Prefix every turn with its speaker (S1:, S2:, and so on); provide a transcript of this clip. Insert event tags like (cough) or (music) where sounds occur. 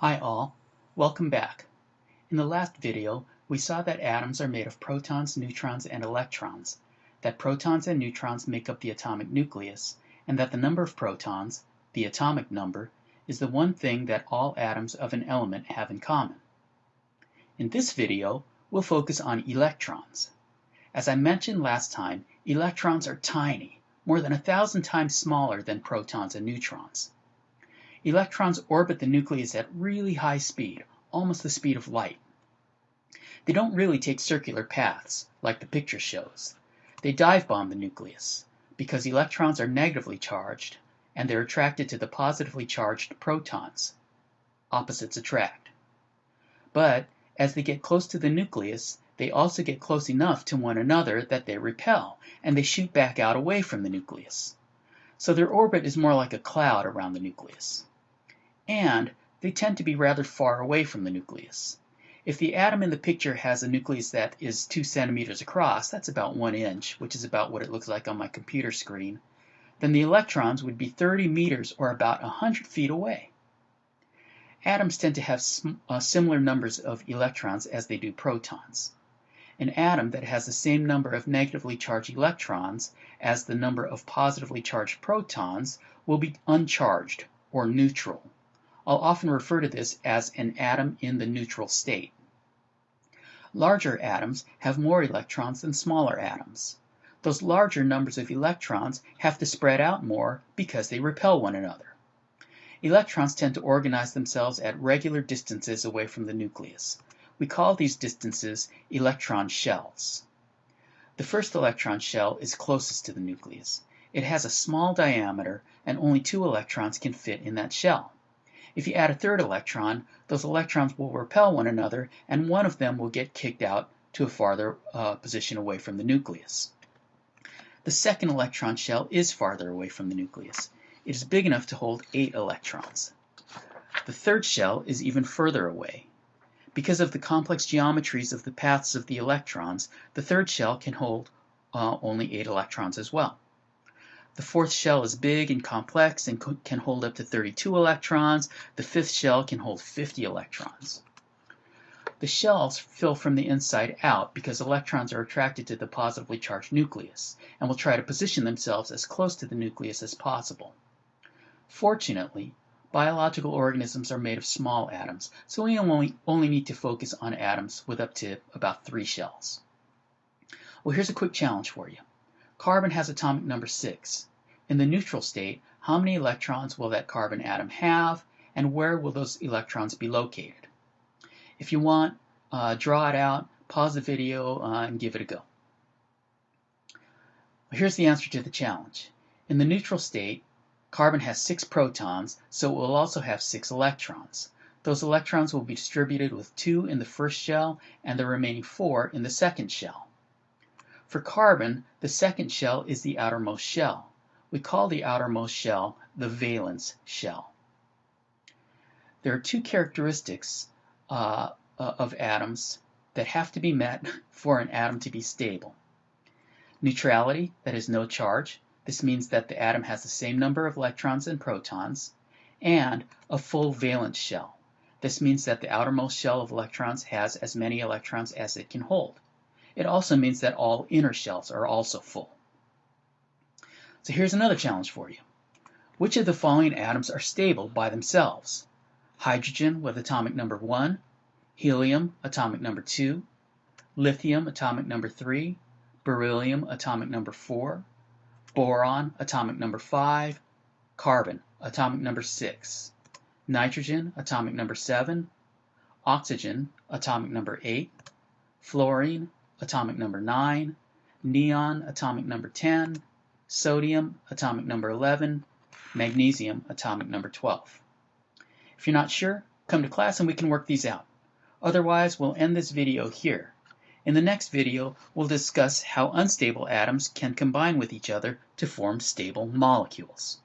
S1: Hi all, welcome back. In the last video, we saw that atoms are made of protons, neutrons, and electrons, that protons and neutrons make up the atomic nucleus, and that the number of protons, the atomic number, is the one thing that all atoms of an element have in common. In this video, we'll focus on electrons. As I mentioned last time, electrons are tiny, more than a thousand times smaller than protons and neutrons. Electrons orbit the nucleus at really high speed, almost the speed of light. They don't really take circular paths, like the picture shows. They dive bomb the nucleus, because electrons are negatively charged, and they're attracted to the positively charged protons. Opposites attract. But as they get close to the nucleus, they also get close enough to one another that they repel, and they shoot back out away from the nucleus. So their orbit is more like a cloud around the nucleus and they tend to be rather far away from the nucleus. If the atom in the picture has a nucleus that is 2 centimeters across, that's about 1 inch, which is about what it looks like on my computer screen, then the electrons would be 30 meters or about 100 feet away. Atoms tend to have uh, similar numbers of electrons as they do protons. An atom that has the same number of negatively charged electrons as the number of positively charged protons will be uncharged, or neutral. I'll often refer to this as an atom in the neutral state. Larger atoms have more electrons than smaller atoms. Those larger numbers of electrons have to spread out more because they repel one another. Electrons tend to organize themselves at regular distances away from the nucleus. We call these distances electron shells. The first electron shell is closest to the nucleus. It has a small diameter and only two electrons can fit in that shell. If you add a third electron, those electrons will repel one another and one of them will get kicked out to a farther uh, position away from the nucleus. The second electron shell is farther away from the nucleus. It is big enough to hold 8 electrons. The third shell is even further away. Because of the complex geometries of the paths of the electrons, the third shell can hold uh, only 8 electrons as well. The fourth shell is big and complex and can hold up to 32 electrons. The fifth shell can hold 50 electrons. The shells fill from the inside out because electrons are attracted to the positively charged nucleus and will try to position themselves as close to the nucleus as possible. Fortunately, biological organisms are made of small atoms, so we only, only need to focus on atoms with up to about three shells. Well, here's a quick challenge for you. Carbon has atomic number 6. In the neutral state, how many electrons will that carbon atom have, and where will those electrons be located? If you want, uh, draw it out, pause the video, uh, and give it a go. Here's the answer to the challenge. In the neutral state, carbon has 6 protons, so it will also have 6 electrons. Those electrons will be distributed with 2 in the first shell and the remaining 4 in the second shell. For carbon, the second shell is the outermost shell. We call the outermost shell the valence shell. There are two characteristics uh, uh, of atoms that have to be met (laughs) for an atom to be stable. Neutrality, that is no charge. This means that the atom has the same number of electrons and protons. And a full valence shell. This means that the outermost shell of electrons has as many electrons as it can hold. It also means that all inner shells are also full. So here's another challenge for you. Which of the following atoms are stable by themselves? Hydrogen with atomic number 1, helium atomic number 2, lithium atomic number 3, beryllium atomic number 4, boron atomic number 5, carbon atomic number 6, nitrogen atomic number 7, oxygen atomic number 8, fluorine atomic number 9, neon atomic number 10, sodium atomic number 11, magnesium atomic number 12. If you're not sure, come to class and we can work these out. Otherwise, we'll end this video here. In the next video, we'll discuss how unstable atoms can combine with each other to form stable molecules.